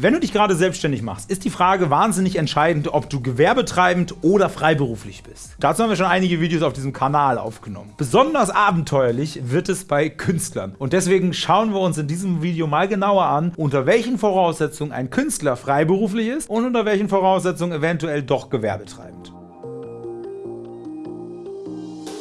Wenn du dich gerade selbstständig machst, ist die Frage wahnsinnig entscheidend, ob du gewerbetreibend oder freiberuflich bist. Dazu haben wir schon einige Videos auf diesem Kanal aufgenommen. Besonders abenteuerlich wird es bei Künstlern. Und deswegen schauen wir uns in diesem Video mal genauer an, unter welchen Voraussetzungen ein Künstler freiberuflich ist und unter welchen Voraussetzungen eventuell doch gewerbetreibend.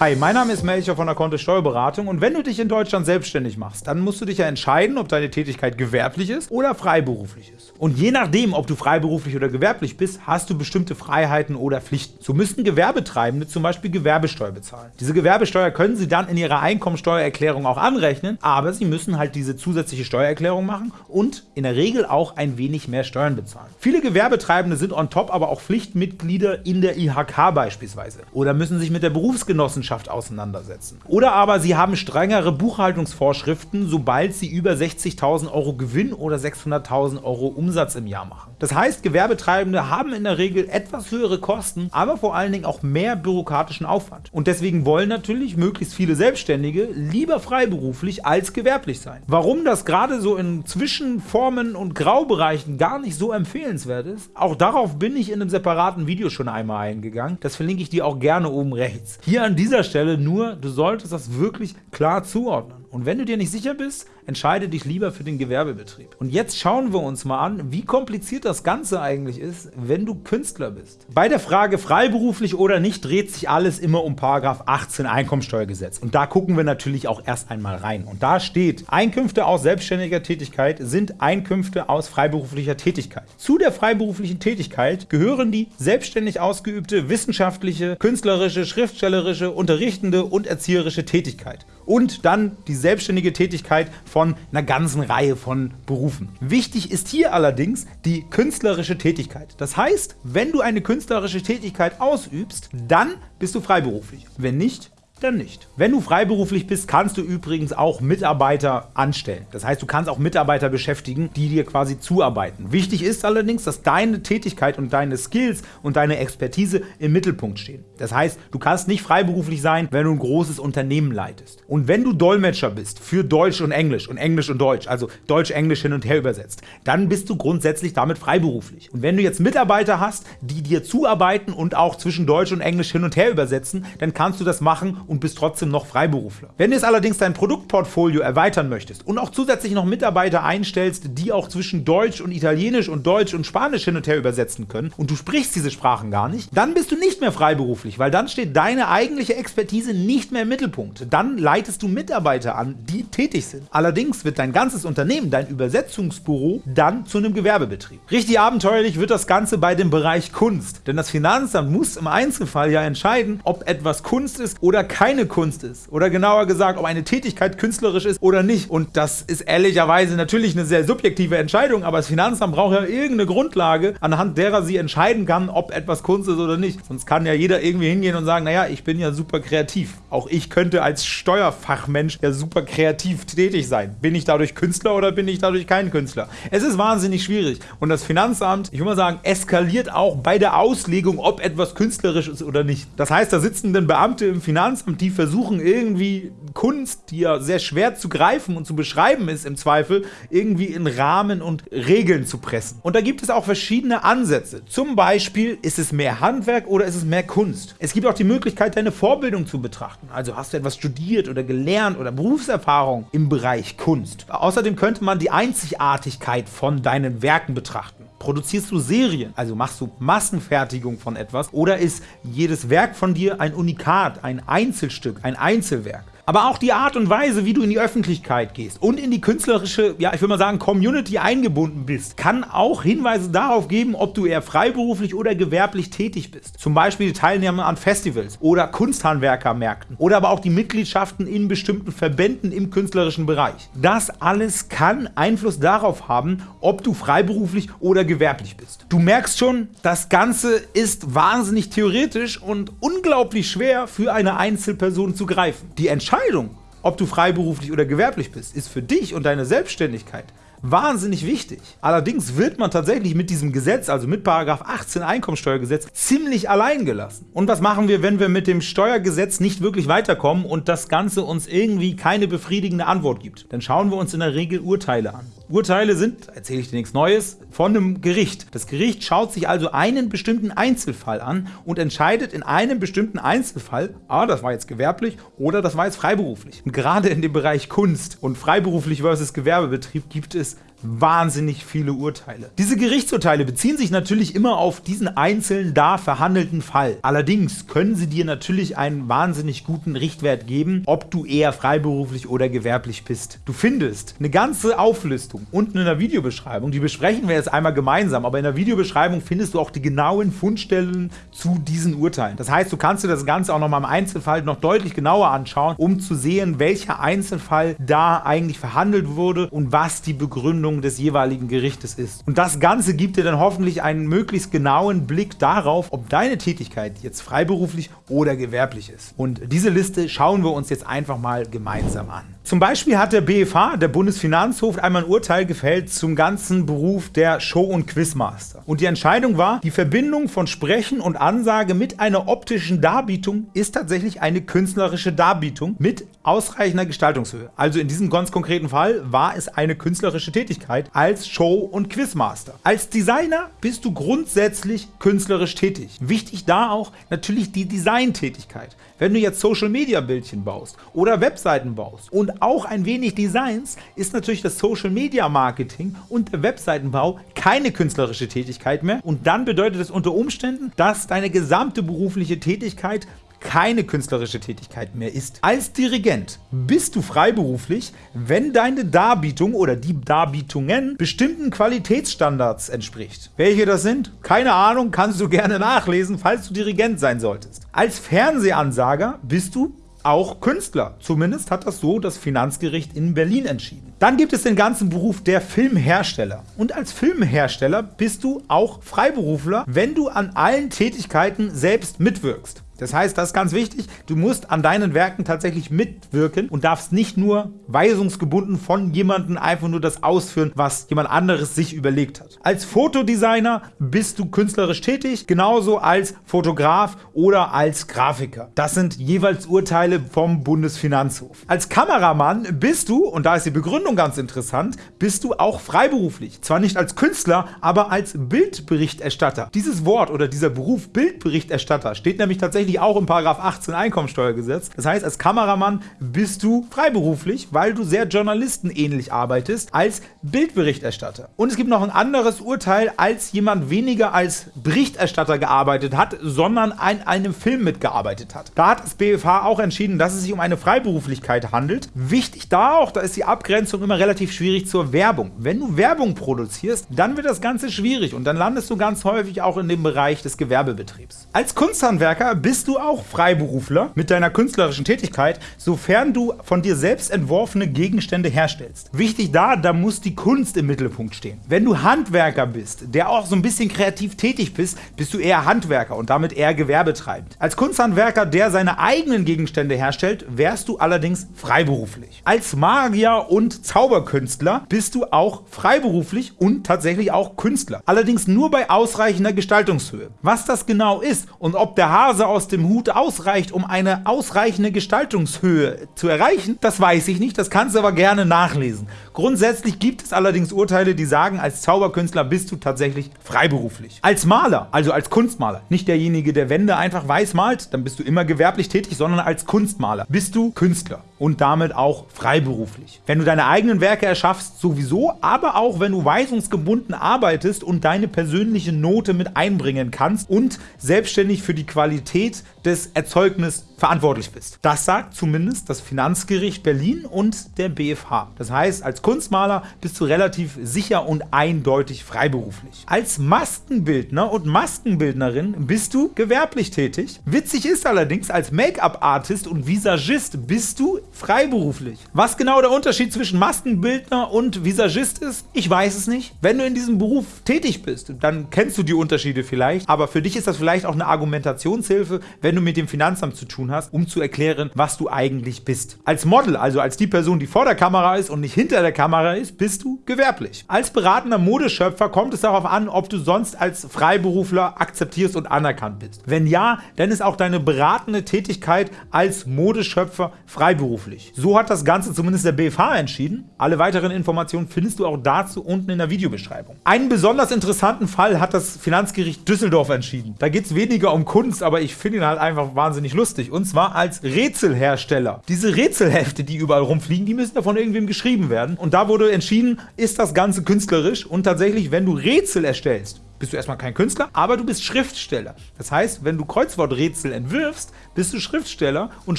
Hi, mein Name ist Melcher von der Kontist Steuerberatung und wenn du dich in Deutschland selbstständig machst, dann musst du dich ja entscheiden, ob deine Tätigkeit gewerblich ist oder freiberuflich ist. Und je nachdem, ob du freiberuflich oder gewerblich bist, hast du bestimmte Freiheiten oder Pflichten. So müssten Gewerbetreibende zum Beispiel Gewerbesteuer bezahlen. Diese Gewerbesteuer können sie dann in ihrer Einkommensteuererklärung auch anrechnen, aber sie müssen halt diese zusätzliche Steuererklärung machen und in der Regel auch ein wenig mehr Steuern bezahlen. Viele Gewerbetreibende sind on top aber auch Pflichtmitglieder in der IHK beispielsweise oder müssen sich mit der Berufsgenossenschaft Wissenschaft auseinandersetzen. Oder aber sie haben strengere Buchhaltungsvorschriften, sobald sie über 60.000 Euro Gewinn oder 600.000 Euro Umsatz im Jahr machen. Das heißt, Gewerbetreibende haben in der Regel etwas höhere Kosten, aber vor allen Dingen auch mehr bürokratischen Aufwand. Und deswegen wollen natürlich möglichst viele Selbstständige lieber freiberuflich als gewerblich sein. Warum das gerade so in Zwischenformen und Graubereichen gar nicht so empfehlenswert ist, auch darauf bin ich in einem separaten Video schon einmal eingegangen. Das verlinke ich dir auch gerne oben rechts. Hier an dieser Stelle nur, du solltest das wirklich klar zuordnen. Und wenn du dir nicht sicher bist, entscheide dich lieber für den Gewerbebetrieb. Und jetzt schauen wir uns mal an, wie kompliziert das Ganze eigentlich ist, wenn du Künstler bist. Bei der Frage freiberuflich oder nicht dreht sich alles immer um § 18 Einkommensteuergesetz. Und da gucken wir natürlich auch erst einmal rein. Und da steht, Einkünfte aus selbstständiger Tätigkeit sind Einkünfte aus freiberuflicher Tätigkeit. Zu der freiberuflichen Tätigkeit gehören die selbstständig ausgeübte wissenschaftliche, künstlerische, schriftstellerische, unterrichtende und erzieherische Tätigkeit. Und dann die selbstständige Tätigkeit von einer ganzen Reihe von Berufen. Wichtig ist hier allerdings die künstlerische Tätigkeit. Das heißt, wenn du eine künstlerische Tätigkeit ausübst, dann bist du freiberuflich. Wenn nicht, dann nicht. Wenn du freiberuflich bist, kannst du übrigens auch Mitarbeiter anstellen. Das heißt, du kannst auch Mitarbeiter beschäftigen, die dir quasi zuarbeiten. Wichtig ist allerdings, dass deine Tätigkeit und deine Skills und deine Expertise im Mittelpunkt stehen. Das heißt, du kannst nicht freiberuflich sein, wenn du ein großes Unternehmen leitest. Und wenn du Dolmetscher bist für Deutsch und Englisch und Englisch und Deutsch, also Deutsch-Englisch hin und her übersetzt, dann bist du grundsätzlich damit freiberuflich. Und wenn du jetzt Mitarbeiter hast, die dir zuarbeiten und auch zwischen Deutsch und Englisch hin und her übersetzen, dann kannst du das machen und bist trotzdem noch Freiberufler. Wenn du jetzt allerdings dein Produktportfolio erweitern möchtest und auch zusätzlich noch Mitarbeiter einstellst, die auch zwischen Deutsch und Italienisch und Deutsch und Spanisch hin und her übersetzen können und du sprichst diese Sprachen gar nicht, dann bist du nicht mehr freiberuflich, weil dann steht deine eigentliche Expertise nicht mehr im Mittelpunkt. Dann leitest du Mitarbeiter an, die tätig sind. Allerdings wird dein ganzes Unternehmen, dein Übersetzungsbüro, dann zu einem Gewerbebetrieb. Richtig abenteuerlich wird das Ganze bei dem Bereich Kunst, denn das Finanzamt muss im Einzelfall ja entscheiden, ob etwas Kunst ist oder kein keine Kunst ist. Oder genauer gesagt, ob eine Tätigkeit künstlerisch ist oder nicht. Und das ist ehrlicherweise natürlich eine sehr subjektive Entscheidung, aber das Finanzamt braucht ja irgendeine Grundlage, anhand derer sie entscheiden kann, ob etwas Kunst ist oder nicht. Sonst kann ja jeder irgendwie hingehen und sagen, naja, ich bin ja super kreativ. Auch ich könnte als Steuerfachmensch ja super kreativ tätig sein. Bin ich dadurch Künstler oder bin ich dadurch kein Künstler? Es ist wahnsinnig schwierig. Und das Finanzamt, ich würde mal sagen, eskaliert auch bei der Auslegung, ob etwas künstlerisch ist oder nicht. Das heißt, da sitzen dann Beamte im Finanzamt und die versuchen irgendwie Kunst, die ja sehr schwer zu greifen und zu beschreiben ist im Zweifel, irgendwie in Rahmen und Regeln zu pressen. Und da gibt es auch verschiedene Ansätze. Zum Beispiel, ist es mehr Handwerk oder ist es mehr Kunst? Es gibt auch die Möglichkeit, deine Vorbildung zu betrachten. Also hast du etwas studiert oder gelernt oder Berufserfahrung im Bereich Kunst. Außerdem könnte man die Einzigartigkeit von deinen Werken betrachten. Produzierst du Serien, also machst du Massenfertigung von etwas, oder ist jedes Werk von dir ein Unikat, ein Einzelstück, ein Einzelwerk? Aber auch die Art und Weise, wie du in die Öffentlichkeit gehst und in die künstlerische, ja ich würde mal sagen, Community eingebunden bist, kann auch Hinweise darauf geben, ob du eher freiberuflich oder gewerblich tätig bist. Zum Beispiel die Teilnahme an Festivals oder Kunsthandwerkermärkten oder aber auch die Mitgliedschaften in bestimmten Verbänden im künstlerischen Bereich. Das alles kann Einfluss darauf haben, ob du freiberuflich oder gewerblich bist. Du merkst schon, das Ganze ist wahnsinnig theoretisch und unglaublich schwer für eine Einzelperson zu greifen. Die Entscheidung Entscheidung, ob du freiberuflich oder gewerblich bist, ist für dich und deine Selbstständigkeit wahnsinnig wichtig. Allerdings wird man tatsächlich mit diesem Gesetz, also mit § 18 Einkommensteuergesetz, ziemlich allein gelassen. Und was machen wir, wenn wir mit dem Steuergesetz nicht wirklich weiterkommen und das Ganze uns irgendwie keine befriedigende Antwort gibt? Dann schauen wir uns in der Regel Urteile an. Urteile sind, erzähle ich dir nichts Neues, von einem Gericht. Das Gericht schaut sich also einen bestimmten Einzelfall an und entscheidet in einem bestimmten Einzelfall, ah, das war jetzt gewerblich oder das war jetzt freiberuflich. Und gerade in dem Bereich Kunst und freiberuflich versus Gewerbebetrieb gibt es is wahnsinnig viele Urteile. Diese Gerichtsurteile beziehen sich natürlich immer auf diesen einzelnen da verhandelten Fall. Allerdings können sie dir natürlich einen wahnsinnig guten Richtwert geben, ob du eher freiberuflich oder gewerblich bist. Du findest eine ganze Auflistung unten in der Videobeschreibung, die besprechen wir jetzt einmal gemeinsam, aber in der Videobeschreibung findest du auch die genauen Fundstellen zu diesen Urteilen. Das heißt, du kannst dir das Ganze auch noch mal im Einzelfall noch deutlich genauer anschauen, um zu sehen, welcher Einzelfall da eigentlich verhandelt wurde und was die Begründung Begründung des jeweiligen Gerichtes ist. Und das Ganze gibt dir dann hoffentlich einen möglichst genauen Blick darauf, ob deine Tätigkeit jetzt freiberuflich oder gewerblich ist. Und diese Liste schauen wir uns jetzt einfach mal gemeinsam an. Zum Beispiel hat der BFH, der Bundesfinanzhof, einmal ein Urteil gefällt zum ganzen Beruf der Show- und Quizmaster. Und die Entscheidung war, die Verbindung von Sprechen und Ansage mit einer optischen Darbietung ist tatsächlich eine künstlerische Darbietung mit ausreichender Gestaltungshöhe. Also in diesem ganz konkreten Fall war es eine künstlerische Tätigkeit als Show- und Quizmaster. Als Designer bist du grundsätzlich künstlerisch tätig. Wichtig da auch natürlich die Designtätigkeit. Wenn du jetzt Social-Media-Bildchen baust oder Webseiten baust und auch ein wenig Designs, ist natürlich das Social-Media-Marketing und der Webseitenbau keine künstlerische Tätigkeit mehr und dann bedeutet es unter Umständen, dass deine gesamte berufliche Tätigkeit keine künstlerische Tätigkeit mehr ist. Als Dirigent bist du freiberuflich, wenn deine Darbietung oder die Darbietungen bestimmten Qualitätsstandards entspricht. Welche das sind? Keine Ahnung, kannst du gerne nachlesen, falls du Dirigent sein solltest. Als Fernsehansager bist du auch Künstler. Zumindest hat das so das Finanzgericht in Berlin entschieden. Dann gibt es den ganzen Beruf der Filmhersteller. Und als Filmhersteller bist du auch Freiberufler, wenn du an allen Tätigkeiten selbst mitwirkst. Das heißt, das ist ganz wichtig, du musst an deinen Werken tatsächlich mitwirken und darfst nicht nur weisungsgebunden von jemandem einfach nur das ausführen, was jemand anderes sich überlegt hat. Als Fotodesigner bist du künstlerisch tätig, genauso als Fotograf oder als Grafiker. Das sind jeweils Urteile vom Bundesfinanzhof. Als Kameramann bist du, und da ist die Begründung ganz interessant, bist du auch freiberuflich. Zwar nicht als Künstler, aber als Bildberichterstatter. Dieses Wort oder dieser Beruf Bildberichterstatter steht nämlich tatsächlich tatsächlich auch im 18 Einkommensteuergesetz. Das heißt, als Kameramann bist du freiberuflich, weil du sehr journalistenähnlich arbeitest, als Bildberichterstatter. Und es gibt noch ein anderes Urteil, als jemand weniger als Berichterstatter gearbeitet hat, sondern an einem Film mitgearbeitet hat. Da hat das BFH auch entschieden, dass es sich um eine Freiberuflichkeit handelt. Wichtig da auch, da ist die Abgrenzung immer relativ schwierig zur Werbung. Wenn du Werbung produzierst, dann wird das Ganze schwierig und dann landest du ganz häufig auch in dem Bereich des Gewerbebetriebs. Als Kunsthandwerker bist bist du auch Freiberufler mit deiner künstlerischen Tätigkeit, sofern du von dir selbst entworfene Gegenstände herstellst. Wichtig da, da muss die Kunst im Mittelpunkt stehen. Wenn du Handwerker bist, der auch so ein bisschen kreativ tätig bist, bist du eher Handwerker und damit eher gewerbetreibend. Als Kunsthandwerker, der seine eigenen Gegenstände herstellt, wärst du allerdings freiberuflich. Als Magier und Zauberkünstler bist du auch freiberuflich und tatsächlich auch Künstler. Allerdings nur bei ausreichender Gestaltungshöhe. Was das genau ist und ob der Hase dem Hut ausreicht, um eine ausreichende Gestaltungshöhe zu erreichen, das weiß ich nicht, das kannst du aber gerne nachlesen. Grundsätzlich gibt es allerdings Urteile, die sagen, als Zauberkünstler bist du tatsächlich freiberuflich. Als Maler, also als Kunstmaler, nicht derjenige, der Wände einfach weiß malt, dann bist du immer gewerblich tätig, sondern als Kunstmaler bist du Künstler und damit auch freiberuflich. Wenn du deine eigenen Werke erschaffst, sowieso, aber auch wenn du weisungsgebunden arbeitest und deine persönliche Note mit einbringen kannst und selbstständig für die Qualität des Erzeugnisses verantwortlich bist. Das sagt zumindest das Finanzgericht Berlin und der BFH. Das heißt, als Kunstmaler bist du relativ sicher und eindeutig freiberuflich. Als Maskenbildner und Maskenbildnerin bist du gewerblich tätig. Witzig ist allerdings, als Make-up-Artist und Visagist bist du freiberuflich. Was genau der Unterschied zwischen Maskenbildner und Visagist ist, ich weiß es nicht. Wenn du in diesem Beruf tätig bist, dann kennst du die Unterschiede vielleicht, aber für dich ist das vielleicht auch eine Argumentationshilfe, wenn du mit dem Finanzamt zu tun hast, um zu erklären, was du eigentlich bist. Als Model, also als die Person, die vor der Kamera ist und nicht hinter der Kamera ist, bist du gewerblich. Als beratender Modeschöpfer kommt es darauf an, ob du sonst als Freiberufler akzeptierst und anerkannt bist. Wenn ja, dann ist auch deine beratende Tätigkeit als Modeschöpfer freiberuflich. So hat das Ganze zumindest der BFH entschieden. Alle weiteren Informationen findest du auch dazu unten in der Videobeschreibung. Einen besonders interessanten Fall hat das Finanzgericht Düsseldorf entschieden. Da geht es weniger um Kunst, aber ich finde ihn halt einfach wahnsinnig lustig. Und zwar als Rätselhersteller. Diese Rätselhefte, die überall rumfliegen, die müssen davon irgendwem geschrieben werden. Und da wurde entschieden, ist das Ganze künstlerisch und tatsächlich, wenn du Rätsel erstellst, bist du erstmal kein Künstler, aber du bist Schriftsteller. Das heißt, wenn du Kreuzworträtsel entwirfst, bist du Schriftsteller und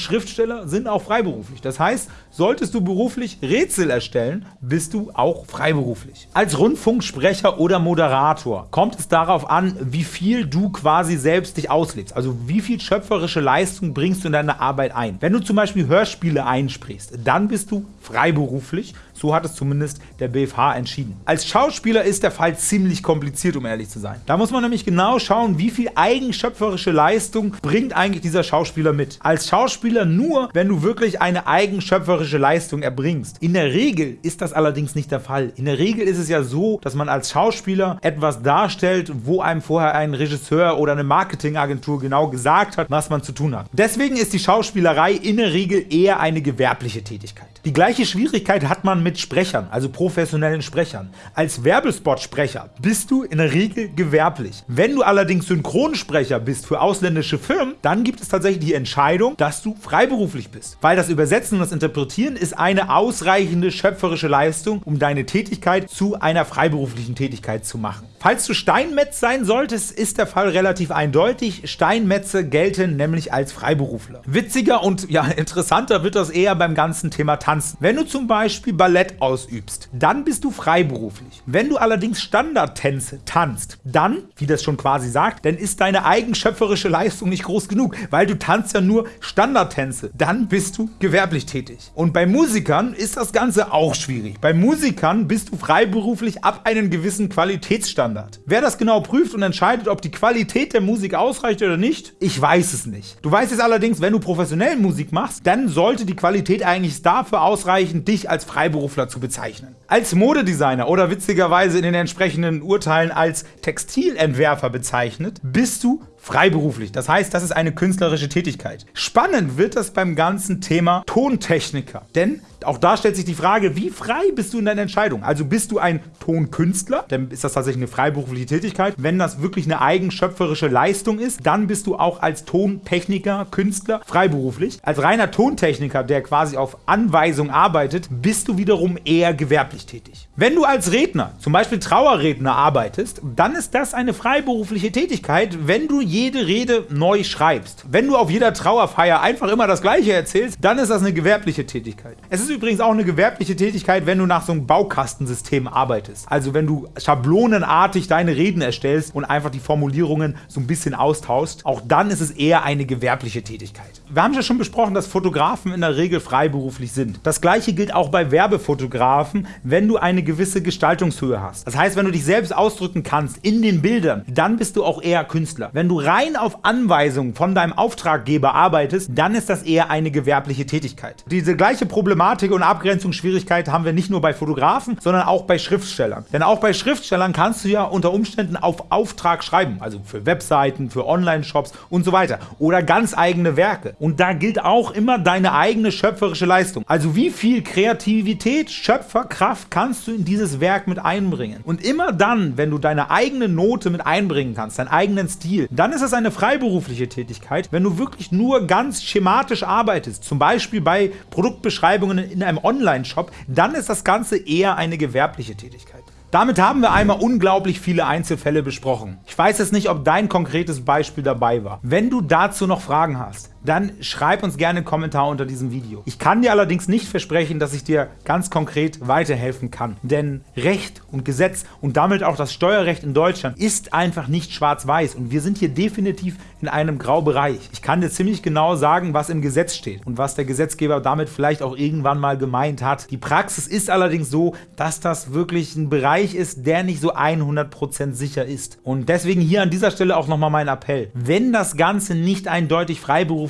Schriftsteller sind auch freiberuflich. Das heißt, solltest du beruflich Rätsel erstellen, bist du auch freiberuflich. Als Rundfunksprecher oder Moderator kommt es darauf an, wie viel du quasi selbst dich auslebst. Also wie viel schöpferische Leistung bringst du in deine Arbeit ein. Wenn du zum Beispiel Hörspiele einsprichst, dann bist du freiberuflich. So hat es zumindest der BFH entschieden. Als Schauspieler ist der Fall ziemlich kompliziert, um ehrlich zu sein. Da muss man nämlich genau schauen, wie viel eigenschöpferische Leistung bringt eigentlich dieser Schauspieler mit. Als Schauspieler nur, wenn du wirklich eine eigenschöpferische Leistung erbringst. In der Regel ist das allerdings nicht der Fall. In der Regel ist es ja so, dass man als Schauspieler etwas darstellt, wo einem vorher ein Regisseur oder eine Marketingagentur genau gesagt hat, was man zu tun hat. Deswegen ist die Schauspielerei in der Regel eher eine gewerbliche Tätigkeit. Die gleiche Schwierigkeit hat man mit Sprechern, also professionellen Sprechern. Als Werbespot-Sprecher bist du in der Regel gewerblich. Wenn du allerdings Synchronsprecher bist für ausländische Firmen, dann gibt es tatsächlich die Entscheidung, dass du freiberuflich bist. Weil das Übersetzen und das Interpretieren ist eine ausreichende schöpferische Leistung, um deine Tätigkeit zu einer freiberuflichen Tätigkeit zu machen. Falls du Steinmetz sein solltest, ist der Fall relativ eindeutig. Steinmetze gelten nämlich als Freiberufler. Witziger und ja interessanter wird das eher beim ganzen Thema Tanzen. Wenn du zum Beispiel Ballett ausübst, dann bist du freiberuflich. Wenn du allerdings Standardtänze tanzt, dann, wie das schon quasi sagt, dann ist deine eigenschöpferische Leistung nicht groß genug, weil du tanzt ja nur Standardtänze. Dann bist du gewerblich tätig. Und bei Musikern ist das Ganze auch schwierig. Bei Musikern bist du freiberuflich ab einem gewissen Qualitätsstandard Standard. Wer das genau prüft und entscheidet, ob die Qualität der Musik ausreicht oder nicht, ich weiß es nicht. Du weißt es allerdings, wenn du professionell Musik machst, dann sollte die Qualität eigentlich dafür ausreichen, dich als Freiberufler zu bezeichnen. Als Modedesigner oder witzigerweise in den entsprechenden Urteilen als Textilentwerfer bezeichnet, bist du freiberuflich. Das heißt, das ist eine künstlerische Tätigkeit. Spannend wird das beim ganzen Thema Tontechniker. Denn auch da stellt sich die Frage, wie frei bist du in deiner Entscheidung? Also bist du ein Tonkünstler, dann ist das tatsächlich eine freiberufliche Tätigkeit. Wenn das wirklich eine eigenschöpferische Leistung ist, dann bist du auch als Tontechniker, Künstler freiberuflich. Als reiner Tontechniker, der quasi auf Anweisung arbeitet, bist du wiederum eher gewerblich tätig. Wenn du als Redner, zum Beispiel Trauerredner, arbeitest, dann ist das eine freiberufliche Tätigkeit, wenn du jede Rede neu schreibst. Wenn du auf jeder Trauerfeier einfach immer das Gleiche erzählst, dann ist das eine gewerbliche Tätigkeit. Es ist übrigens auch eine gewerbliche Tätigkeit, wenn du nach so einem Baukastensystem arbeitest. Also wenn du schablonenartig deine Reden erstellst und einfach die Formulierungen so ein bisschen austauschst, auch dann ist es eher eine gewerbliche Tätigkeit. Wir haben ja schon besprochen, dass Fotografen in der Regel freiberuflich sind. Das gleiche gilt auch bei Werbefotografen, wenn du eine gewisse Gestaltungshöhe hast. Das heißt, wenn du dich selbst ausdrücken kannst in den Bildern, dann bist du auch eher Künstler. Wenn du rein auf Anweisung von deinem Auftraggeber arbeitest, dann ist das eher eine gewerbliche Tätigkeit. Diese gleiche Problematik und Abgrenzungsschwierigkeit haben wir nicht nur bei Fotografen, sondern auch bei Schriftstellern. Denn auch bei Schriftstellern kannst du ja unter Umständen auf Auftrag schreiben, also für Webseiten, für Online-Shops und so weiter oder ganz eigene Werke. Und da gilt auch immer deine eigene schöpferische Leistung. Also wie viel Kreativität, Schöpferkraft kannst du in dieses Werk mit einbringen? Und immer dann, wenn du deine eigene Note mit einbringen kannst, deinen eigenen Stil, dann dann ist es eine freiberufliche Tätigkeit, wenn du wirklich nur ganz schematisch arbeitest, zum Beispiel bei Produktbeschreibungen in einem Online-Shop, dann ist das Ganze eher eine gewerbliche Tätigkeit. Damit haben wir einmal unglaublich viele Einzelfälle besprochen. Ich weiß jetzt nicht, ob dein konkretes Beispiel dabei war. Wenn du dazu noch Fragen hast, dann schreib uns gerne einen Kommentar unter diesem Video. Ich kann dir allerdings nicht versprechen, dass ich dir ganz konkret weiterhelfen kann, denn Recht und Gesetz und damit auch das Steuerrecht in Deutschland ist einfach nicht schwarz-weiß und wir sind hier definitiv in einem Graubereich. Ich kann dir ziemlich genau sagen, was im Gesetz steht und was der Gesetzgeber damit vielleicht auch irgendwann mal gemeint hat. Die Praxis ist allerdings so, dass das wirklich ein Bereich ist, der nicht so 100% sicher ist. Und deswegen hier an dieser Stelle auch nochmal mein Appell. Wenn das Ganze nicht eindeutig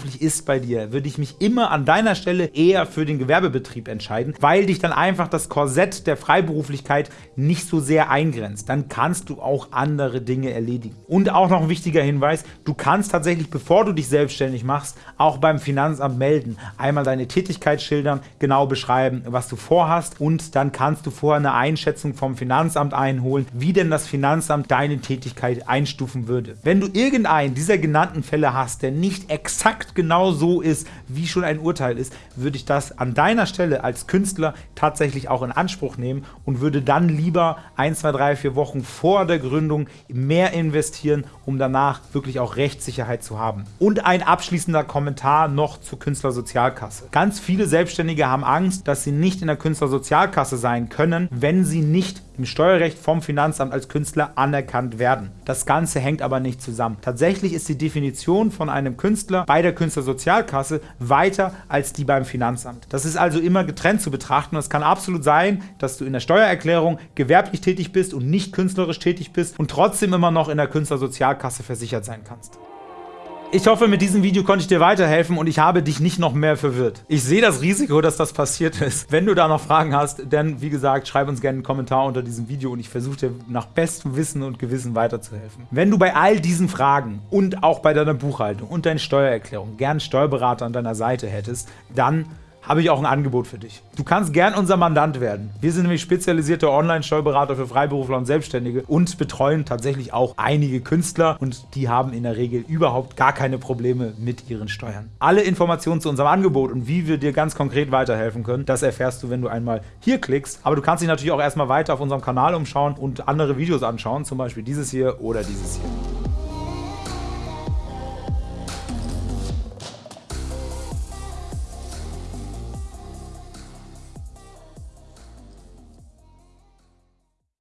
freiberuflich ist bei dir, würde ich mich immer an deiner Stelle eher für den Gewerbebetrieb entscheiden, weil dich dann einfach das Korsett der Freiberuflichkeit nicht so sehr eingrenzt. Dann kannst du auch andere Dinge erledigen. Und auch noch ein wichtiger Hinweis, du kannst tatsächlich, bevor du dich selbstständig machst, auch beim Finanzamt melden. Einmal deine Tätigkeit schildern, genau beschreiben, was du vorhast und dann kannst du vorher eine Einschätzung vom Finanzamt einholen, wie denn das Finanzamt deine Tätigkeit einstufen würde. Wenn du irgendeinen dieser genannten Fälle hast, der nicht exakt genau so ist, wie schon ein Urteil ist, würde ich das an deiner Stelle als Künstler tatsächlich auch in Anspruch nehmen und würde dann lieber 1, 2, 3, 4 Wochen vor der Gründung mehr investieren, um danach wirklich auch Rechtssicherheit zu haben. Und ein abschließender Kommentar noch zur Künstlersozialkasse. Ganz viele Selbstständige haben Angst, dass sie nicht in der Künstlersozialkasse sein können, wenn sie nicht im Steuerrecht vom Finanzamt als Künstler anerkannt werden. Das Ganze hängt aber nicht zusammen. Tatsächlich ist die Definition von einem Künstler bei der Künstlersozialkasse weiter als die beim Finanzamt. Das ist also immer getrennt zu betrachten und es kann absolut sein, dass du in der Steuererklärung gewerblich tätig bist und nicht künstlerisch tätig bist und trotzdem immer noch in der Künstlersozialkasse versichert sein kannst. Ich hoffe, mit diesem Video konnte ich dir weiterhelfen und ich habe dich nicht noch mehr verwirrt. Ich sehe das Risiko, dass das passiert ist. Wenn du da noch Fragen hast, dann, wie gesagt, schreib uns gerne einen Kommentar unter diesem Video und ich versuche dir nach bestem Wissen und Gewissen weiterzuhelfen. Wenn du bei all diesen Fragen und auch bei deiner Buchhaltung und deiner Steuererklärung gern Steuerberater an deiner Seite hättest, dann habe ich auch ein Angebot für dich. Du kannst gern unser Mandant werden. Wir sind nämlich spezialisierte Online-Steuerberater für Freiberufler und Selbstständige und betreuen tatsächlich auch einige Künstler und die haben in der Regel überhaupt gar keine Probleme mit ihren Steuern. Alle Informationen zu unserem Angebot und wie wir dir ganz konkret weiterhelfen können, das erfährst du, wenn du einmal hier klickst. Aber du kannst dich natürlich auch erstmal weiter auf unserem Kanal umschauen und andere Videos anschauen, zum Beispiel dieses hier oder dieses hier.